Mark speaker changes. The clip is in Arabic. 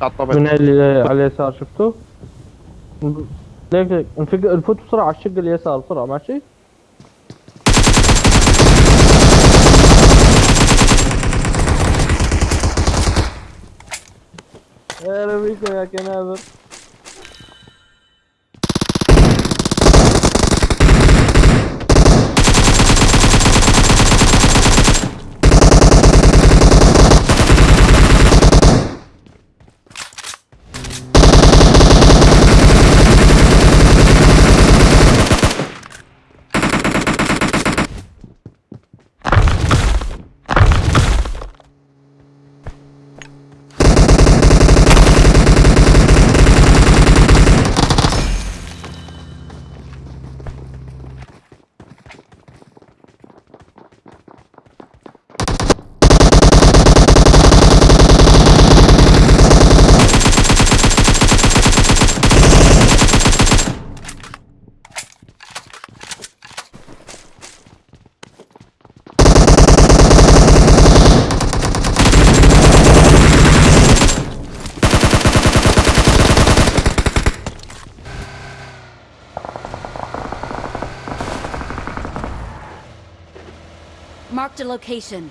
Speaker 1: على الطابق
Speaker 2: من اللي على اليسار شفتوه؟ ليك نفوت بسرعة على الشق اليسار بسرعة ماشي؟ يا ربيكو يا كنابر
Speaker 3: Marked a location.